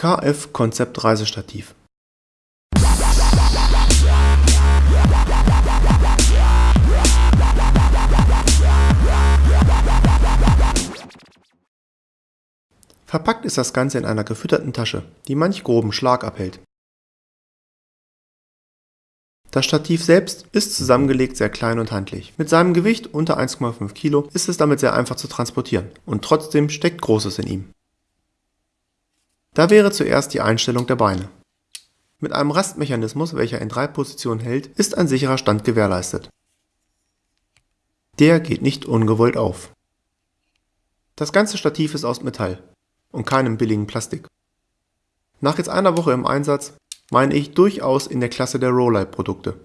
KF Konzept Reisestativ Verpackt ist das Ganze in einer gefütterten Tasche, die manch groben Schlag abhält. Das Stativ selbst ist zusammengelegt sehr klein und handlich. Mit seinem Gewicht unter 1,5 Kilo ist es damit sehr einfach zu transportieren und trotzdem steckt Großes in ihm. Da wäre zuerst die Einstellung der Beine. Mit einem Rastmechanismus, welcher in drei Positionen hält, ist ein sicherer Stand gewährleistet. Der geht nicht ungewollt auf. Das ganze Stativ ist aus Metall und keinem billigen Plastik. Nach jetzt einer Woche im Einsatz meine ich durchaus in der Klasse der Rollite-Produkte.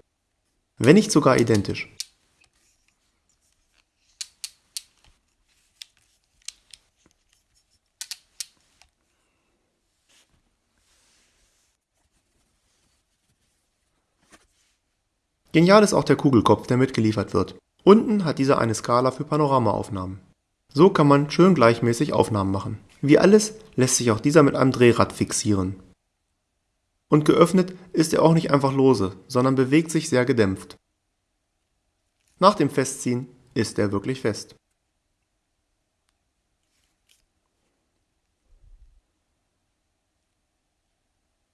Wenn nicht sogar identisch. Genial ist auch der Kugelkopf, der mitgeliefert wird. Unten hat dieser eine Skala für Panoramaaufnahmen. So kann man schön gleichmäßig Aufnahmen machen. Wie alles lässt sich auch dieser mit einem Drehrad fixieren. Und geöffnet ist er auch nicht einfach lose, sondern bewegt sich sehr gedämpft. Nach dem Festziehen ist er wirklich fest.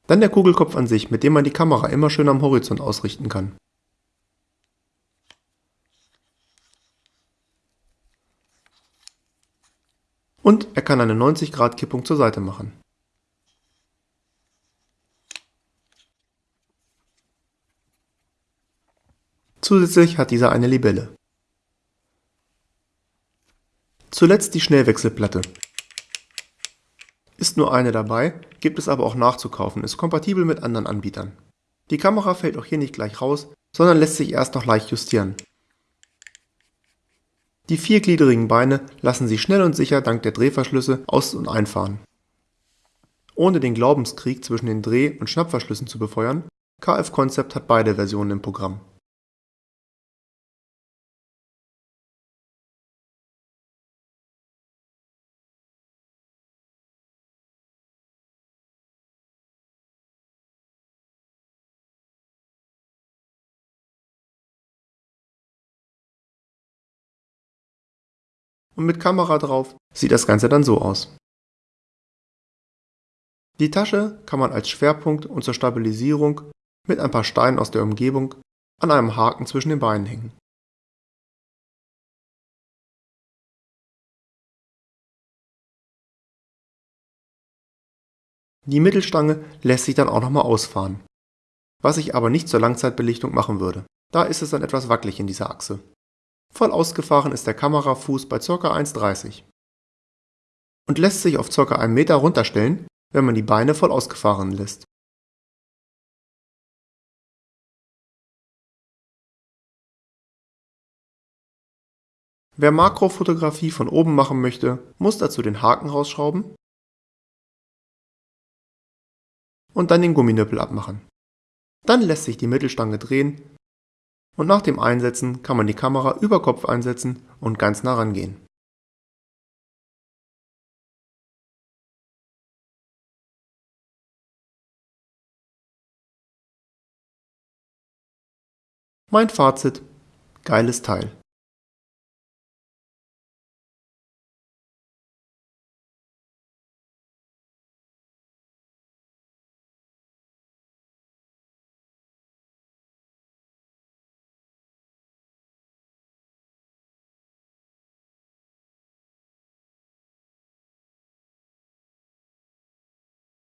Dann der Kugelkopf an sich, mit dem man die Kamera immer schön am Horizont ausrichten kann. Und er kann eine 90 Grad Kippung zur Seite machen. Zusätzlich hat dieser eine Libelle. Zuletzt die Schnellwechselplatte. Ist nur eine dabei, gibt es aber auch nachzukaufen, ist kompatibel mit anderen Anbietern. Die Kamera fällt auch hier nicht gleich raus, sondern lässt sich erst noch leicht justieren. Die viergliedrigen Beine lassen sich schnell und sicher dank der Drehverschlüsse aus- und einfahren. Ohne den Glaubenskrieg zwischen den Dreh- und Schnappverschlüssen zu befeuern, KF Concept hat beide Versionen im Programm. Und mit Kamera drauf sieht das Ganze dann so aus. Die Tasche kann man als Schwerpunkt und zur Stabilisierung mit ein paar Steinen aus der Umgebung an einem Haken zwischen den Beinen hängen. Die Mittelstange lässt sich dann auch nochmal ausfahren, was ich aber nicht zur Langzeitbelichtung machen würde. Da ist es dann etwas wackelig in dieser Achse. Voll ausgefahren ist der Kamerafuß bei ca. 1,30 und lässt sich auf ca. 1 Meter runterstellen, wenn man die Beine voll ausgefahren lässt. Wer Makrofotografie von oben machen möchte, muss dazu den Haken rausschrauben und dann den Gumminöppel abmachen. Dann lässt sich die Mittelstange drehen und nach dem Einsetzen kann man die Kamera über Kopf einsetzen und ganz nah rangehen. Mein Fazit: Geiles Teil.